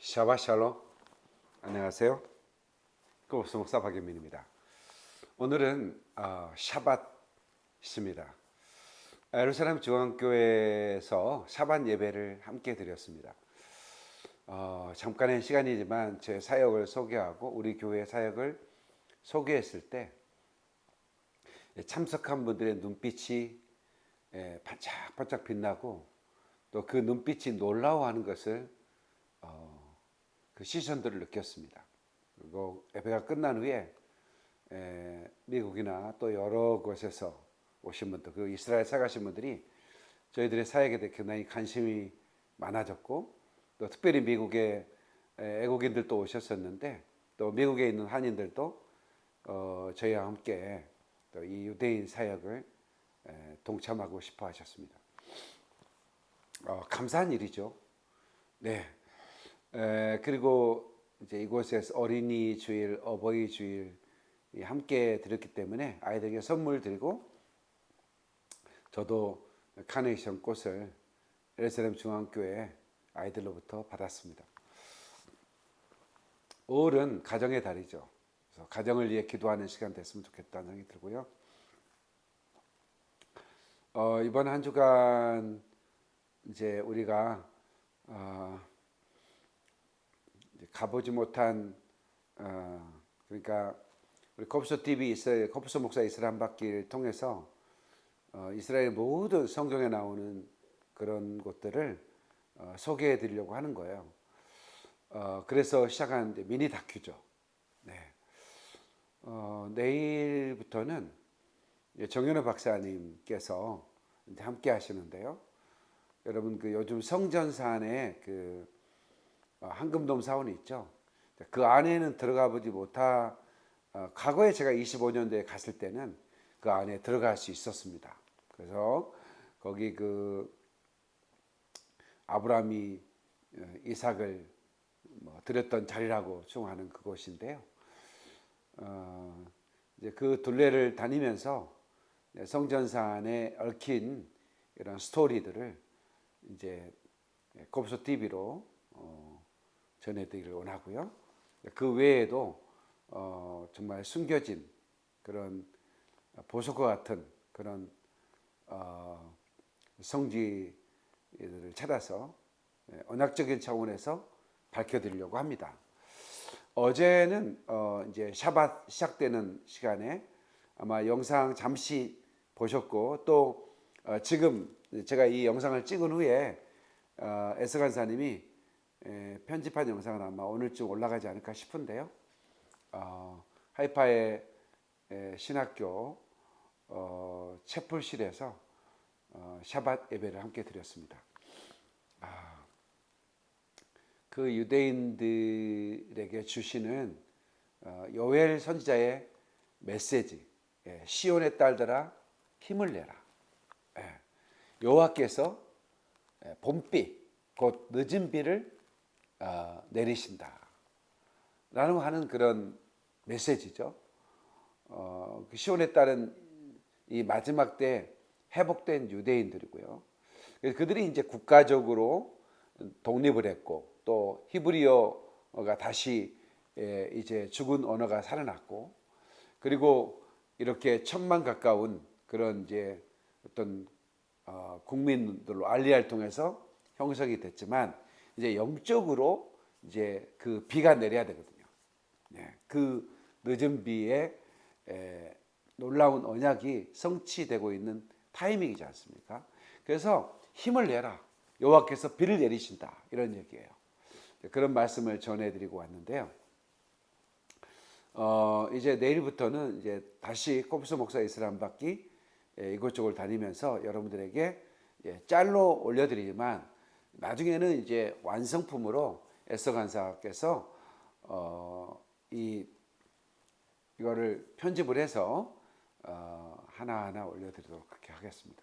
샤바 샬롬. 안녕하세요. 고스 목사 박연민입니다. 오늘은 어, 샤밧입니다. 예루살렘 중앙교회에서 샤밧 예배를 함께 드렸습니다. 어, 잠깐의 시간이지만 제 사역을 소개하고 우리 교회 사역을 소개했을 때 참석한 분들의 눈빛이 예, 반짝반짝 빛나고 또 그 눈빛이 놀라워하는 것을 어, 그 시선들을 느꼈습니다. 그리고 예배가 끝난 후에 에, 미국이나 또 여러 곳에서 오신 분들, 그 이스라엘 사가신 분들이 저희들의 사역에 대해 굉장히 관심이 많아졌고 또 특별히 미국의 애국인들도 오셨었는데 또 미국에 있는 한인들도 어, 저희와 함께 또 이 유대인 사역을 에, 동참하고 싶어 하셨습니다. 어, 감사한 일이죠. 네. 에, 그리고 이제 이곳에서 어린이 주일, 어버이 주일 함께 드렸기 때문에 아이들에게 선물 드리고 저도 카네이션 꽃을 에르사렘 중앙교회 아이들로부터 받았습니다. 5월은 가정의 달이죠. 그래서 가정을 위해 기도하는 시간 됐으면 좋겠다는 생각이 들고요. 어, 이번 한 주간 이제 우리가 어, 가보지 못한 어, 그러니까 우리 컵소 TV 있어요. 컵소 목사 이스라엘 바퀴를 통해서 어, 이스라엘 모든 성경에 나오는 그런 곳들을 어, 소개해 드리려고 하는 거예요. 어, 그래서 시작한 미니 다큐죠. 네. 어, 내일부터는 정현우 박사님께서 함께 하시는데요. 여러분 그 요즘 성전산에 그 어, 황금돔 사원이 있죠. 그 안에는 들어가 보지 못하 어, 과거에 제가 25년도에 갔을 때는 그 안에 들어갈 수 있었습니다. 그래서 거기 그 아브라함이 어, 이삭을 뭐 드렸던 자리라고称하는 그곳인데요. 어, 이제 그 둘레를 다니면서 성전산에 얽힌 이런 스토리들을 이제 곱소 TV로 어, 전해드리기를 원하고요. 그 외에도 어, 정말 숨겨진 그런 보석과 같은 그런 어, 성지들을 찾아서 예, 언약적인 차원에서 밝혀드리려고 합니다. 어제는 어, 이제 샤밧 시작되는 시간에 아마 영상 잠시 보셨고 또 어, 지금 제가 이 영상을 찍은 후에 어, 에스 간사님이 에, 편집한 영상은 아마 오늘쯤 올라가지 않을까 싶은데요. 어, 하이파의 에, 신학교 어, 채플실에서 어, 샤밧 예배를 함께 드렸습니다. 아, 그 유대인들에게 주시는 어, 요엘 선지자의 메시지, 예, 시온의 딸들아 힘을 내라. 예, 여호와께서 예, 봄비 곧 늦은 비를 어, 내리신다. 라는 하는 그런 메시지죠. 어, 그 시온에 따른 이 마지막 때 회복된 유대인들이고요. 그들이 이제 국가적으로 독립을 했고 또 히브리어가 다시 예, 이제 죽은 언어가 살아났고 그리고 이렇게 천만 가까운 그런 이제 어떤 어, 국민들로 알리알 통해서 형성이 됐지만 이제 영적으로 이제 그 비가 내려야 되거든요. 네, 그 늦은 비에 에, 놀라운 언약이 성취되고 있는 타이밍이지 않습니까? 그래서 힘을 내라. 여호와께서 비를 내리신다. 이런 얘기예요. 그런 말씀을 전해드리고 왔는데요. 어, 이제 내일부터는 이제 다시 코프스 목사 이스람 받기 예, 이곳저곳 다니면서 여러분들에게 예, 짤로 올려드리지만 나중에는 이제 완성품으로 에서 간사께서 어, 이 이거를 편집을 해서 어, 하나하나 올려드리도록 그렇게 하겠습니다.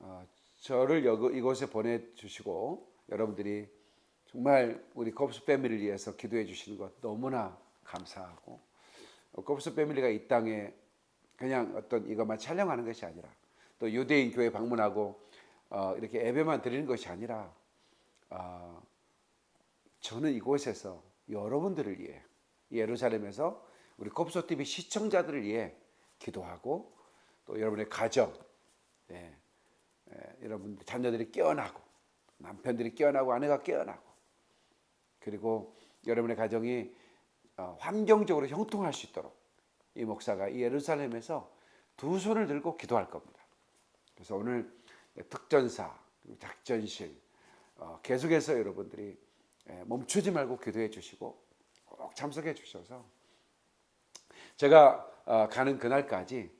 어, 저를 여기, 이곳에 보내주시고 여러분들이 정말 우리 컵스 패밀리를 위해서 기도해 주시는 것 너무나 감사하고 컵스 패밀리가 이 땅에 그냥 어떤 이것만 촬영하는 것이 아니라 또 유대인 교회 방문하고 어, 이렇게 예배만 드리는 것이 아니라 어, 저는 이곳에서 여러분들을 위해 예루살렘에서 우리 곱소 TV 시청자들을 위해 기도하고 또 여러분의 가정, 예, 예, 여러분 자녀들이 깨어나고 남편들이 깨어나고 아내가 깨어나고 그리고 여러분의 가정이 어, 환경적으로 형통할 수 있도록 이 목사가 이 예루살렘에서 두 손을 들고 기도할 겁니다. 그래서 오늘 특전사, 그리고 작전실. 어, 계속해서 여러분들이 예, 멈추지 말고 기도해 주시고 꼭 참석해 주셔서 제가 어, 가는 그날까지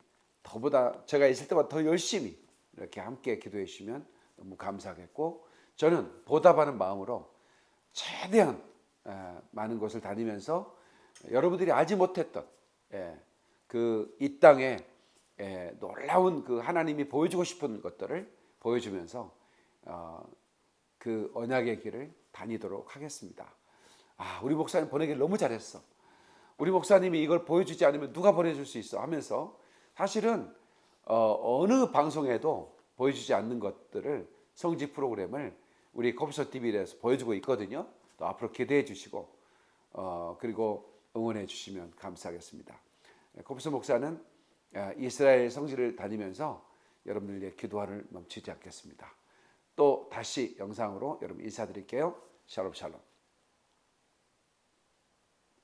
더보다 제가 있을 때보다 더 열심히 이렇게 함께 기도해 주시면 너무 감사하겠고 저는 보답하는 마음으로 최대한 에, 많은 곳을 다니면서 여러분들이 알지 못했던 그 이 땅에 에, 놀라운 그 하나님이 보여주고 싶은 것들을 보여주면서 어, 그 언약의 길을 다니도록 하겠습니다. 아, 우리 목사님 보내길 너무 잘했어. 우리 목사님이 이걸 보여주지 않으면 누가 보내줄 수 있어 하면서 사실은 어, 어느 방송에도 보여주지 않는 것들을 성지 프로그램을 우리 컴퓨터 TV에서 보여주고 있거든요. 또 앞으로 기대해 주시고 어, 그리고 응원해 주시면 감사하겠습니다. 컴퓨터 목사는 아, 이스라엘 성지를 다니면서 여러분들의 기도하를 멈추지 않겠습니다. 또 다시 영상으로 여러분 인사드릴게요. 샬롬 샬롬.